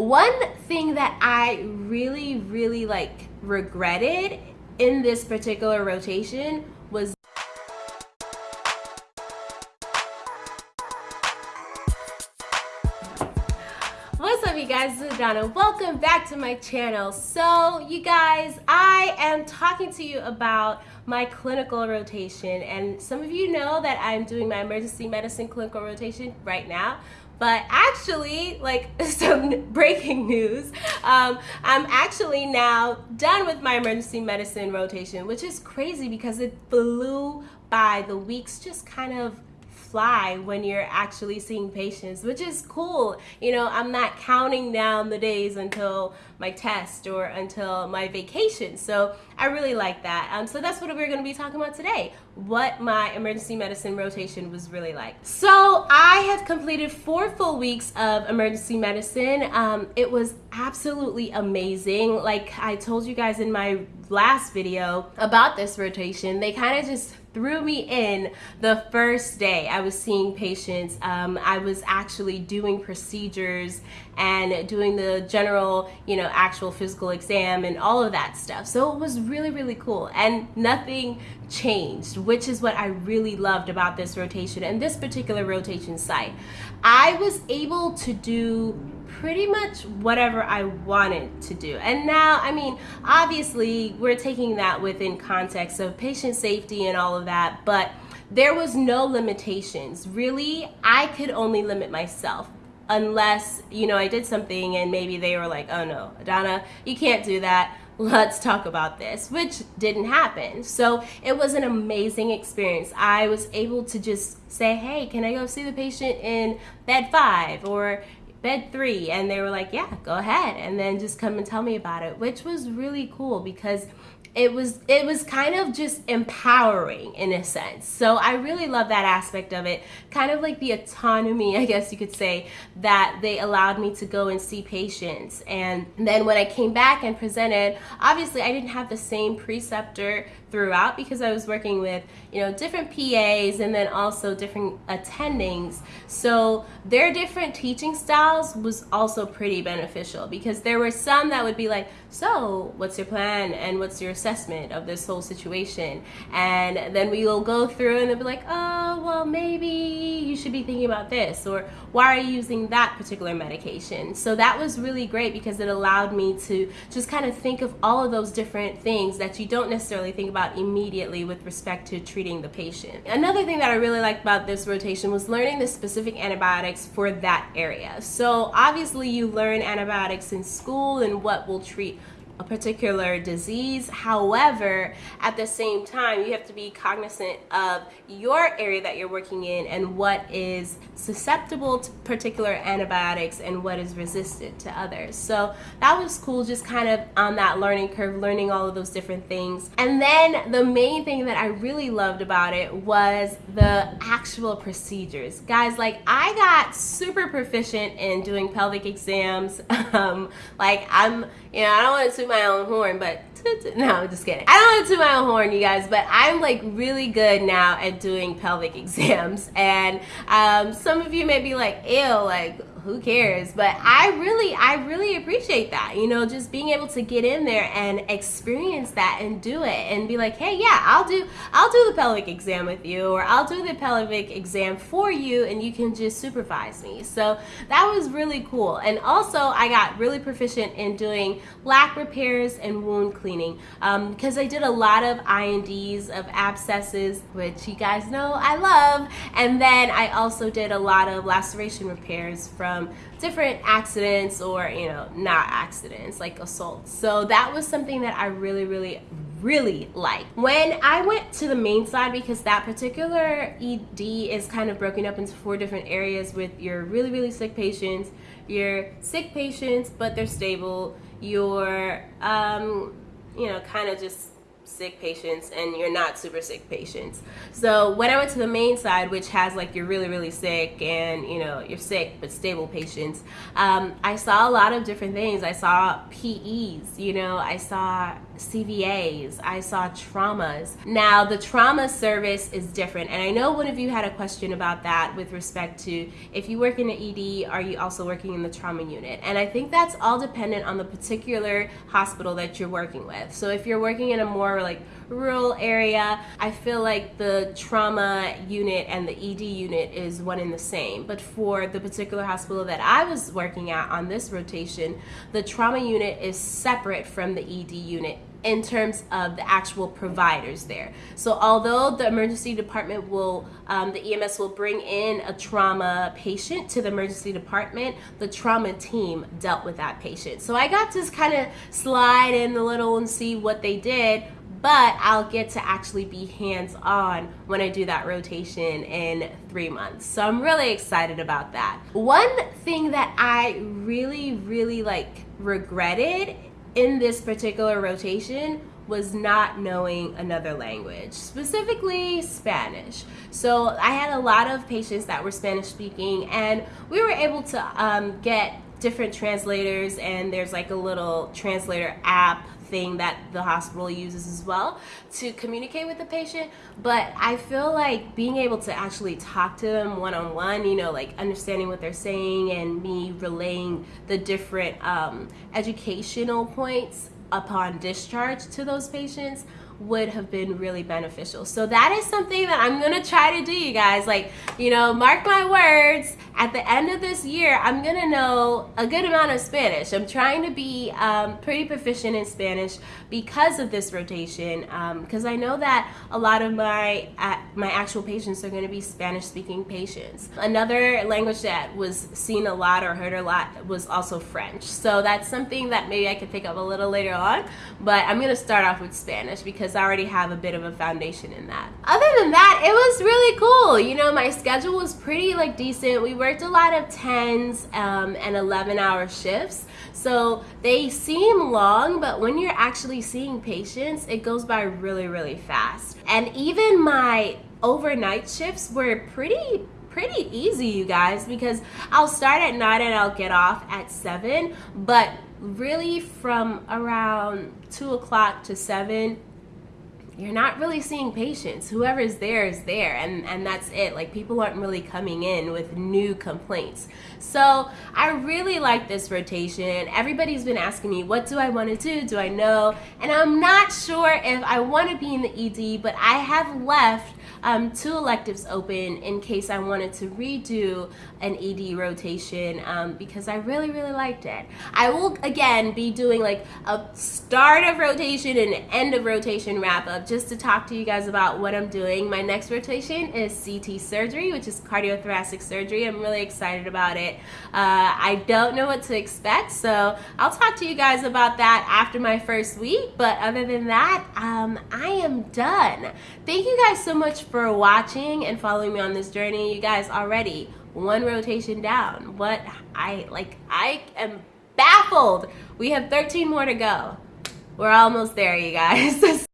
One thing that I really, really like regretted in this particular rotation was What's up you guys, this is Donna. Welcome back to my channel. So you guys, I am talking to you about my clinical rotation and some of you know that I'm doing my emergency medicine clinical rotation right now but actually like some breaking news. Um, i'm actually now done with my emergency medicine rotation which is crazy because it flew by. The weeks just kind of fly when you're actually seeing patients, which is cool. You know, I'm not counting down the days until my test or until my vacation. So I really like that. Um, so that's what we're going to be talking about today, what my emergency medicine rotation was really like. So I have completed four full weeks of emergency medicine. Um, it was absolutely amazing. Like I told you guys in my last video about this rotation, they kind of just threw me in the first day I was seeing patients. Um, I was actually doing procedures and doing the general, you know, actual physical exam and all of that stuff. So it was really, really cool. And nothing changed, which is what I really loved about this rotation and this particular rotation site. I was able to do pretty much whatever I wanted to do. And now, I mean, obviously, we're taking that within context of patient safety and all of that, but there was no limitations. Really, I could only limit myself unless, you know, I did something and maybe they were like, oh no, Donna, you can't do that. Let's talk about this, which didn't happen. So it was an amazing experience. I was able to just say, hey, can I go see the patient in bed five? Or, bed three and they were like yeah go ahead and then just come and tell me about it which was really cool because it was it was kind of just empowering in a sense. So i really love that aspect of it kind of like the autonomy i guess you could say that they allowed me to go and see patients. And then when i came back and presented obviously i didn't have the same preceptor throughout because i was working with you know different pas and then also different attendings. So their different teaching styles was also pretty beneficial because there were some that would be like so what's your plan and what's your assessment of this whole situation? And then we will go through and they'll be like oh well maybe you should be thinking about this or why are you using that particular medication? So that was really great because it allowed me to just kind of think of all of those different things that you don't necessarily think about immediately with respect to treating the patient. Another thing that i really liked about this rotation was learning the specific antibiotics for that area. So obviously you learn antibiotics in school and what will treat a particular disease. However, at the same time, you have to be cognizant of your area that you're working in and what is susceptible to particular antibiotics and what is resistant to others. So that was cool, just kind of on that learning curve, learning all of those different things. And then the main thing that I really loved about it was the actual procedures. Guys, like I got super proficient in doing pelvic exams. um, like I'm, you know, I don't want to my own horn, but no, I'm just kidding. I don't want to toot my own horn, you guys, but I'm like really good now at doing pelvic exams. And um, some of you may be like, ew, like who cares? But I really, I really appreciate that. You know, just being able to get in there and experience that and do it and be like, hey, yeah, I'll do, I'll do the pelvic exam with you, or I'll do the pelvic exam for you, and you can just supervise me. So that was really cool. And also, I got really proficient in doing lac repairs and wound cleaning because um, I did a lot of INDs of abscesses, which you guys know I love. And then I also did a lot of laceration repairs from from different accidents or, you know, not accidents like assaults. So that was something that I really, really, really like. When I went to the main side, because that particular ED is kind of broken up into four different areas with your really, really sick patients, your sick patients, but they're stable, your, um, you know, kind of just sick patients and you're not super sick patients. So when I went to the main side, which has like you're really, really sick and you know, you're sick but stable patients, um, I saw a lot of different things. I saw PEs, you know, I saw CVAs, I saw traumas. Now, the trauma service is different, and I know one of you had a question about that with respect to if you work in an ED, are you also working in the trauma unit? And I think that's all dependent on the particular hospital that you're working with. So if you're working in a more like rural area, I feel like the trauma unit and the ED unit is one in the same. But for the particular hospital that I was working at on this rotation, the trauma unit is separate from the ED unit in terms of the actual providers there. So although the emergency department will, um, the EMS will bring in a trauma patient to the emergency department, the trauma team dealt with that patient. So I got to kind of slide in a little and see what they did but I'll get to actually be hands on when I do that rotation in three months. So I'm really excited about that. One thing that I really, really like regretted in this particular rotation was not knowing another language, specifically Spanish. So I had a lot of patients that were Spanish speaking, and we were able to um, get different translators, and there's like a little translator app thing that the hospital uses as well to communicate with the patient. But I feel like being able to actually talk to them one on one, you know, like understanding what they're saying and me relaying the different um, educational points upon discharge to those patients would have been really beneficial. So that is something that I'm gonna try to do, you guys. Like, you know, mark my words, at the end of this year, I'm gonna know a good amount of Spanish. I'm trying to be um, pretty proficient in Spanish because of this rotation, because um, I know that a lot of my uh, my actual patients are gonna be Spanish-speaking patients. Another language that was seen a lot or heard a lot was also French. So that's something that maybe I could pick up a little later on, but I'm gonna start off with Spanish because because I already have a bit of a foundation in that. Other than that, it was really cool. You know, my schedule was pretty like decent. We worked a lot of 10s um, and 11 hour shifts. So they seem long, but when you're actually seeing patients, it goes by really, really fast. And even my overnight shifts were pretty pretty easy you guys because I'll start at 9 and I'll get off at 7 but really from around 2 o'clock to 7 you're not really seeing patients. Whoever's there is there, and, and that's it. Like, people aren't really coming in with new complaints. So, I really like this rotation. Everybody's been asking me, what do I want to do? Do I know? And I'm not sure if I want to be in the ED, but I have left um, two electives open in case I wanted to redo an ED rotation um, because I really, really liked it. I will, again, be doing like a start of rotation and end of rotation wrap up just to talk to you guys about what I'm doing. My next rotation is CT surgery, which is cardiothoracic surgery. I'm really excited about it. Uh, I don't know what to expect, so I'll talk to you guys about that after my first week. But other than that, um, I am done. Thank you guys so much for watching and following me on this journey. You guys already one rotation down. What I like, I am baffled. We have 13 more to go. We're almost there, you guys.